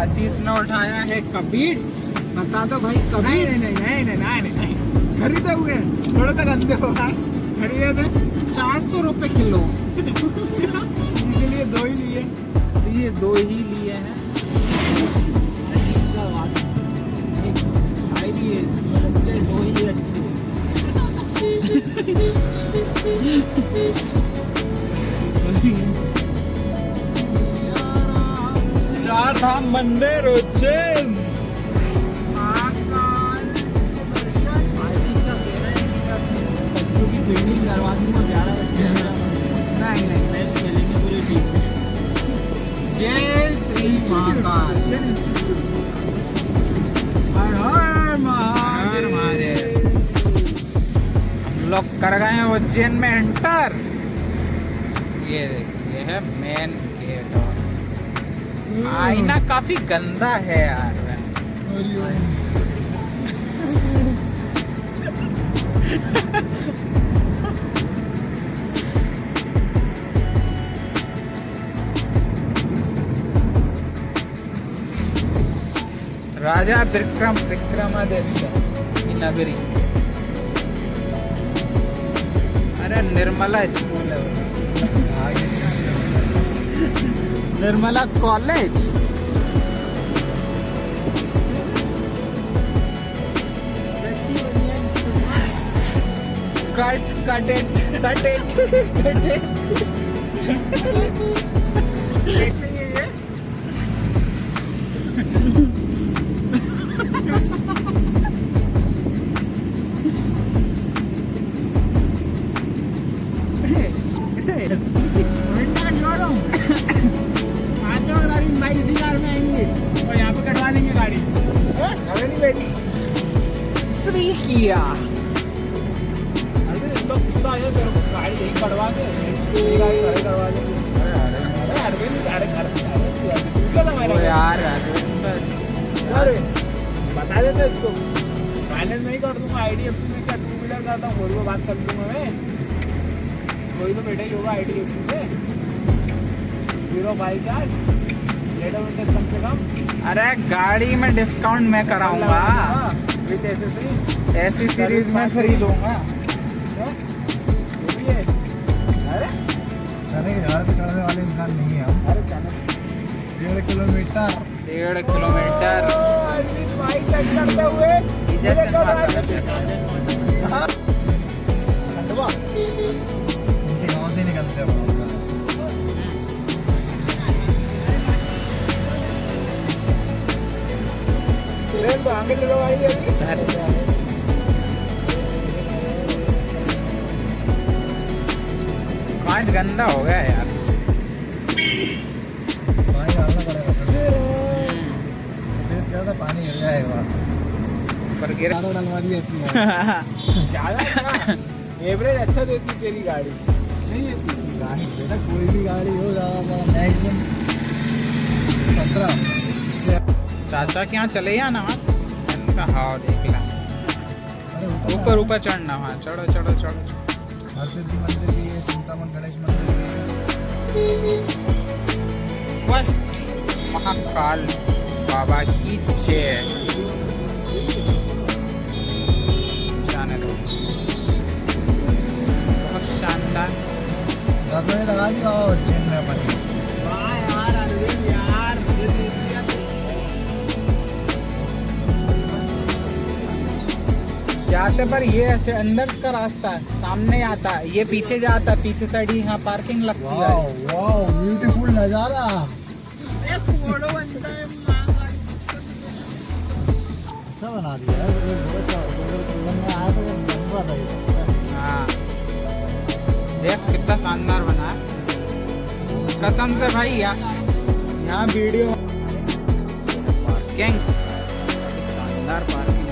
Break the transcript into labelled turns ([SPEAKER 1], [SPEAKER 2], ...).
[SPEAKER 1] आशीष ने उठाया है कबीर। बता दो भाई कबीर।
[SPEAKER 2] नहीं नहीं नहीं नहीं नहीं नहीं खरीदे हुए हैं। थोड़े तक अंधे हो भाई खरीदे थे।
[SPEAKER 1] चार सौ रुपये किलो।
[SPEAKER 2] इसीलिए दो ही लिए।
[SPEAKER 1] ये दो ही लिए हैं।
[SPEAKER 2] भाई लिए अच्छे दो ही अच्छे खेलेंगे पूरी टीम
[SPEAKER 1] जय श्री महाकाल।
[SPEAKER 2] हर हर
[SPEAKER 1] हर महादेव। हम लोग कर गए हैं उज्जैन में एंटर। ये देखिए ये है मेन गेट और आईना काफ़ी गंदा है यार राजा विक्रम विक्रमादित्य नगरी अरे निर्मला स्कूल है। Nirmala college. Cut cut it cut it cut it
[SPEAKER 2] भाई नहीं बैठी
[SPEAKER 1] श्री किया
[SPEAKER 2] अरे इतना गुस्सा आया तेरे गाड़ी यही कटवा दे गाड़ी घरे करवा दे। अरे अरविंद अरे घर अरे तू क्या था
[SPEAKER 1] ओ
[SPEAKER 2] मेरा
[SPEAKER 1] यार
[SPEAKER 2] अरे बता देते इसको। फाइनेंस में कर दूँगा आईडीएफसी में क्या टू व्हीलर करता हूँ बात कर दूँगा मैं। कोई तो बेटा ही होगा आईडीएफसी से। ज़ीरो बाई चार्ज
[SPEAKER 1] अरे गाड़ी में डिस्काउंट मैं कराऊँगा। ऐसी सीरीज़ में खरीदूँगा।
[SPEAKER 3] चढ़ने वाले इंसान नहीं है हम डेढ़ किलोमीटर
[SPEAKER 1] डेढ़ किलोमीटर कांच गंदा हो गया यार।
[SPEAKER 3] पानी डालना पड़ेगा। क्या था पानी गिर जाएगा
[SPEAKER 1] पर गिर
[SPEAKER 3] डलवा दिया इसमें।
[SPEAKER 2] ज़्यादा एवरेज अच्छा देती तेरी गाड़ी। नहीं देती
[SPEAKER 3] गाड़ी। बेटा कोई भी गाड़ी हो ज़्यादा मैक्सिमम सत्रह।
[SPEAKER 1] चाचा के यहाँ चले या ना? इनका हाव देख ला
[SPEAKER 3] ऊपर
[SPEAKER 1] ऊपर चढ़ना हाँ चढ़ो चढ़ो चढ़ो चढ़ो।
[SPEAKER 3] हर सिद्धि मंदिर भी है चिंतामन गणेश मंदिर भी है
[SPEAKER 1] फ़र्स्ट महाकाल बाबा की जय जाने दो बहुत शानदार
[SPEAKER 3] दस बजे लगा दी बाबा उज्जैन में अपन
[SPEAKER 1] जाते पर ये ऐसे अंदर का रास्ता है सामने आता है ये पीछे जाता है पीछे साइड ही यहाँ पार्किंग लगती है।
[SPEAKER 3] वाओ ब्यूटीफुल नज़ारा। अच्छा बना दिया अच्छा ये।
[SPEAKER 1] हाँ। देख कितना शानदार बना है। कसम से भाई यहाँ यहाँ वीडियो पार्किंग शानदार पार्किंग